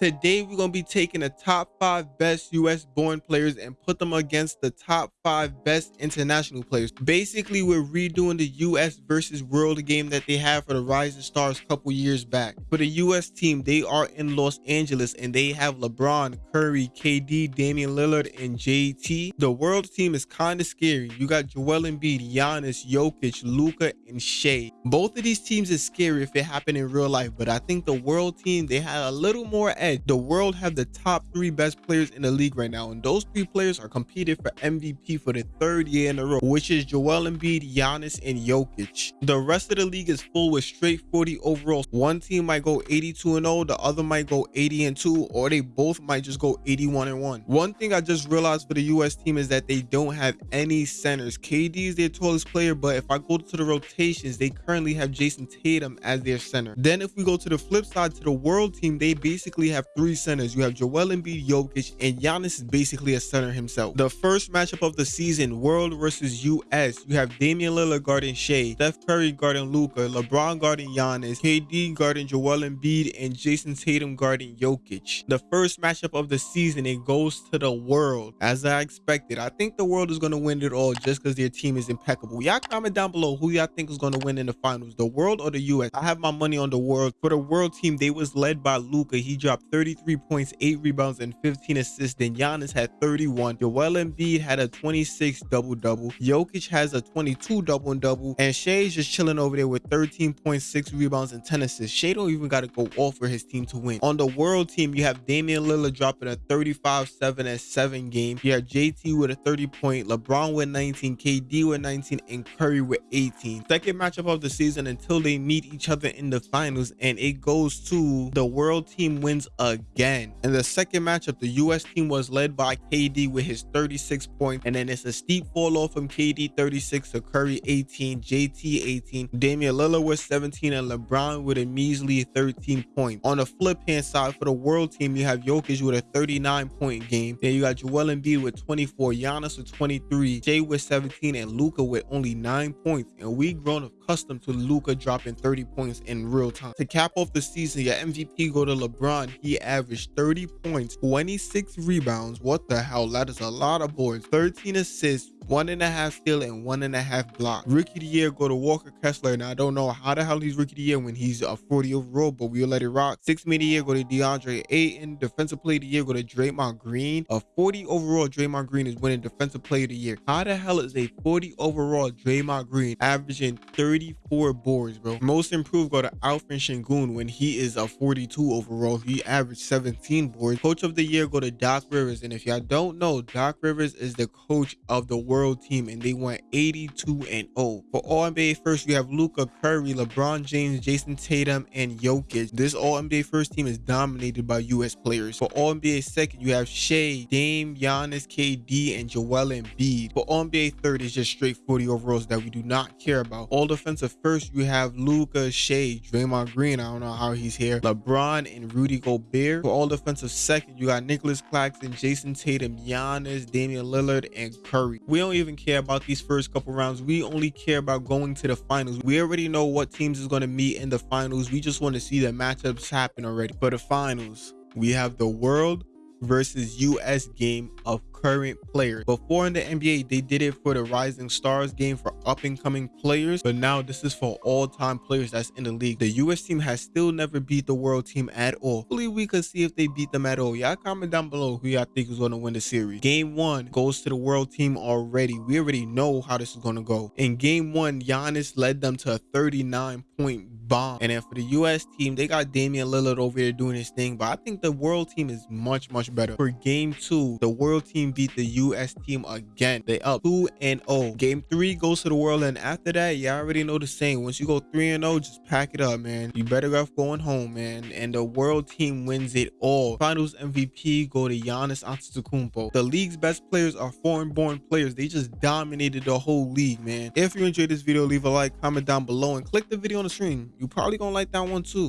Today, we're going to be taking the top five best US born players and put them against the top five best international players. Basically, we're redoing the US versus world game that they had for the Rising Stars a couple years back. For the US team, they are in Los Angeles and they have LeBron, Curry, KD, Damian Lillard, and JT. The world team is kind of scary. You got Joel Embiid, Giannis, Jokic, Luka, and Shai. Both of these teams is scary if it happened in real life, but I think the world team, they had a little more the world have the top three best players in the league right now, and those three players are competing for MVP for the third year in a row, which is Joel Embiid, Giannis, and Jokic. The rest of the league is full with straight 40 overalls. One team might go 82 and 0, the other might go 80 and 2, or they both might just go 81 and 1. One thing I just realized for the US team is that they don't have any centers. KD is their tallest player, but if I go to the rotations, they currently have Jayson Tatum as their center. Then if we go to the flip side to the world team, they basically have have three centers. You have Joel Embiid, Jokic, and Giannis is basically a center himself. The first matchup of the season, World versus US. You have Damian Lillard guarding Shai, Steph Curry guarding Luka, LeBron guarding Giannis, KD guarding Joel Embiid, and Jayson Tatum guarding Jokic. The first matchup of the season, it goes to the World. As I expected, I think the World is going to win it all just because their team is impeccable. Y'all comment down below who y'all think is going to win in the finals, the World or the US. I have my money on the World. For the World team, they was led by Luka. He dropped 33 points, 8 rebounds, and 15 assists. Then Giannis had 31. Joel Embiid had a 26 double-double. Jokic has a 22 double-double. And Shai's just chilling over there with 13.6 rebounds and 10 assists. Shai don't even got to go off for his team to win. On the world team, you have Damian Lillard dropping a 35, 7, and 7 game. You have JT with a 30 point, LeBron with 19, KD with 19, and Curry with 18. Second matchup of the season until they meet each other in the finals. And it goes to the world team wins again. In the second matchup, the US team was led by KD with his 36 points, and then it's a steep fall off from KD 36 to Curry 18, JT 18, Damian Lillard with 17, and LeBron with a measly 13 points. On the flip hand side for the world team, you have Jokic with a 39 point game. Then you got Joel Embiid with 24, Giannis with 23, Jay with 17, and Luka with only 9 points. And we grown accustomed to Luka dropping 30 points in real time. To cap off the season, your MVP go to LeBron. He averaged 30 points, 26 rebounds. What the hell? That is a lot of boards. 13 assists, one and a half steal and one and a half block. Rookie of the year go to Walker Kessler. Now I don't know how the hell he's rookie of the year when he's a 40 overall, but we'll let it rock. Six man of the year go to DeAndre Ayton. Defensive player of the year go to Draymond Green. A 40 overall Draymond Green is winning defensive player of the year. How the hell is a 40 overall Draymond Green averaging 34 boards, bro? Most improved go to Alperen Sengun when he is a 42 overall. He averaged 17 boards. Coach of the year go to Doc Rivers. And if y'all don't know, Doc Rivers is the coach of the world team and they went 82 and 0. For All NBA first, you have Luka Curry, LeBron James, Jayson Tatum, and Jokic. This All NBA first team is dominated by US players. For All NBA second, you have Shai, Dame, Giannis, KD, and Joel Embiid. For All NBA third, is just straight 40 overalls that we do not care about. All defensive first, you have Luka, Shai, Draymond Green. I don't know how he's here. LeBron and Rudy Gobert. For all defensive second, you got Nicholas Claxton, Jayson Tatum, Giannis, Damian Lillard, and Curry. We don't even care about these first couple rounds. We only care about going to the finals. We already know what teams is going to meet in the finals. We just want to see the matchups happen already. For the finals, we have the world versus US game of current players. Before in the NBA, they did it for the Rising Stars game for up and coming players, but now this is for all time players that's in the league. The US team has still never beat the world team at all. Hopefully, we could see if they beat them at all. Y'all comment down below who y'all think is going to win the series. Game one goes to the world team already. We already know how this is going to go. In game one, Giannis led them to a 39 point bomb. And then for the US team, they got Damian Lillard over there doing his thing, but I think the world team is much, much better. For game two, the world team beat the US team again. They up 2 and 0. Game 3 goes to the world and after that, you already know the saying. Once you go 3 and 0, just pack it up, man. You better off going home, man. And the world team wins it all. Finals MVP go to Giannis Antetokounmpo. The league's best players are foreign-born players. They just dominated the whole league, man. If you enjoyed this video, leave a like, comment down below, and click the video on the screen. You probably gonna like that one too.